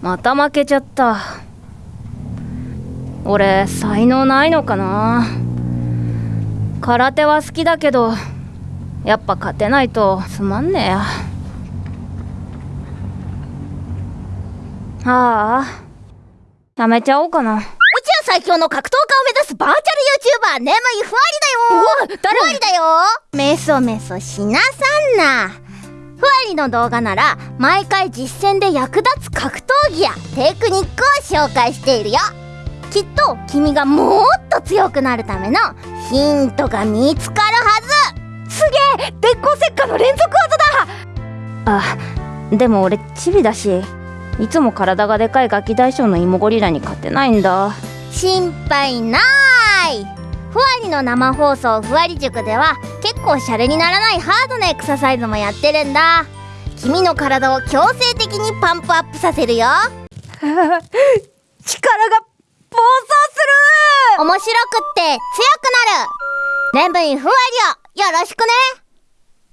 また負けちゃった。俺才能ないのかな？空手は好きだけどやっぱ勝てないとつまんねえや。ああ。やめちゃおうかな。最強の格闘家を目指すバーチャル YouTuber 眠いふわりだよ。誰？ふわりだよ。メソメソしなさんな。ふわりの動画なら毎回実戦で役立つ格闘技やテクニックを紹介しているよ。きっと君がもっと強くなるためのヒントが見つかるはず。すげえ鉄鋼石火の連続技だ。あでも俺チビだしいつも体がでかいガキ大将の芋ゴリラに勝てないんだ。心配ない。ふわりの生放送ふわり塾では結構シャレにならないハードなエクササイズもやってるんだ君の体を強制的にパンプアップさせるよ。力が暴走する。面白くって強くなる。レンブイふわりをよろしくね